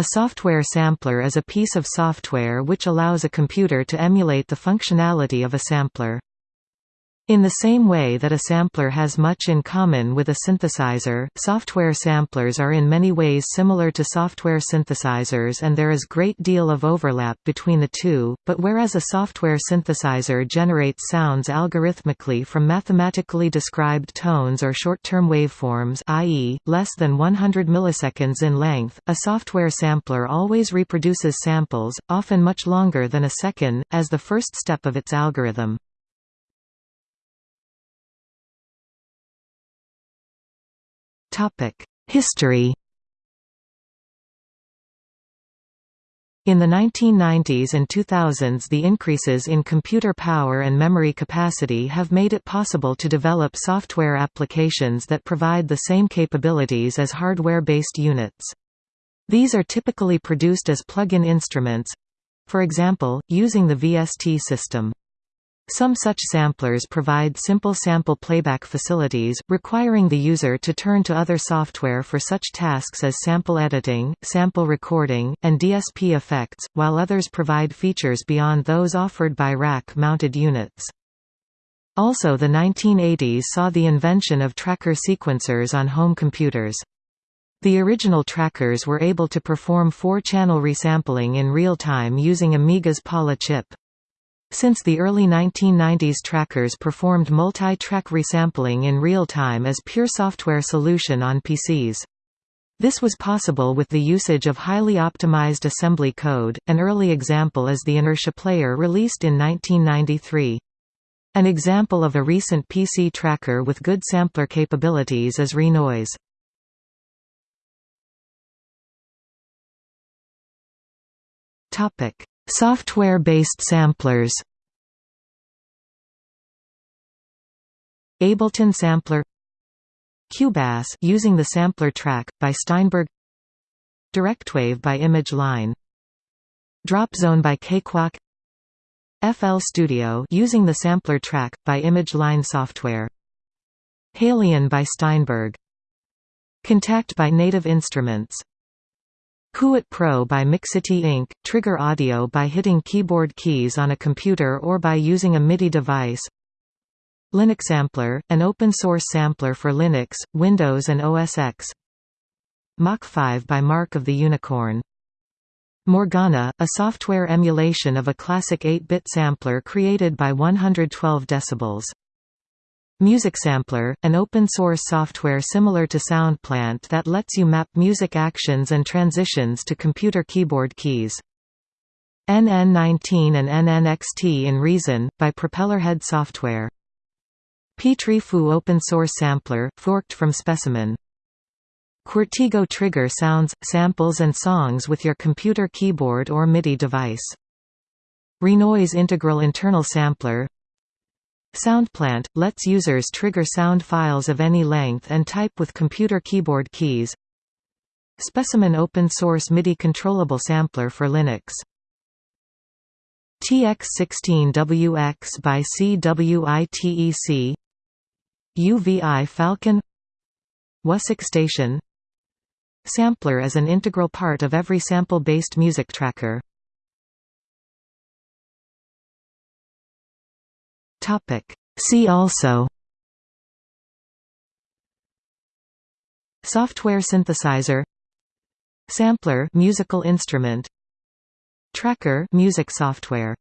A software sampler is a piece of software which allows a computer to emulate the functionality of a sampler. In the same way that a sampler has much in common with a synthesizer, software samplers are in many ways similar to software synthesizers and there is great deal of overlap between the two, but whereas a software synthesizer generates sounds algorithmically from mathematically described tones or short-term waveforms i.e., less than 100 milliseconds in length, a software sampler always reproduces samples, often much longer than a second, as the first step of its algorithm. History In the 1990s and 2000s the increases in computer power and memory capacity have made it possible to develop software applications that provide the same capabilities as hardware-based units. These are typically produced as plug-in instruments—for example, using the VST system. Some such samplers provide simple sample playback facilities, requiring the user to turn to other software for such tasks as sample editing, sample recording, and DSP effects, while others provide features beyond those offered by rack-mounted units. Also the 1980s saw the invention of tracker sequencers on home computers. The original trackers were able to perform four-channel resampling in real time using Amiga's Paula chip. Since the early 1990s trackers performed multi-track resampling in real time as pure software solution on PCs. This was possible with the usage of highly optimized assembly code, an early example is the Inertia Player released in 1993. An example of a recent PC tracker with good sampler capabilities is Renoise. Software-based samplers. Ableton Sampler. Cubase using the sampler track, by Steinberg. Directwave by Image Line Dropzone by Cakewalk FL Studio using the sampler track, by Image Line software. Halion by Steinberg. Kontakt by Native Instruments Kuat Pro by Mixity Inc., trigger audio by hitting keyboard keys on a computer or by using a MIDI device Linux Sampler, an open-source sampler for Linux, Windows and OS X Mach 5 by Mark of the Unicorn Morgana, a software emulation of a classic 8-bit sampler created by 112 decibels. Music Sampler, an open-source software similar to SoundPlant that lets you map music actions and transitions to computer keyboard keys. NN19 and NNXT in Reason, by Propellerhead Software. Petri-Foo open-source sampler, forked from Specimen. Quirtigo trigger sounds, samples and songs with your computer keyboard or MIDI device. Renoise integral internal sampler SoundPlant – lets users trigger sound files of any length and type with computer keyboard keys. Specimen open-source MIDI controllable sampler for Linux. TX16WX by CWITEC UVI Falcon. Wusik Station. Sampler is an integral part of every sample-based music tracker. Topic. See also Software synthesizer Sampler musical instrument Tracker music software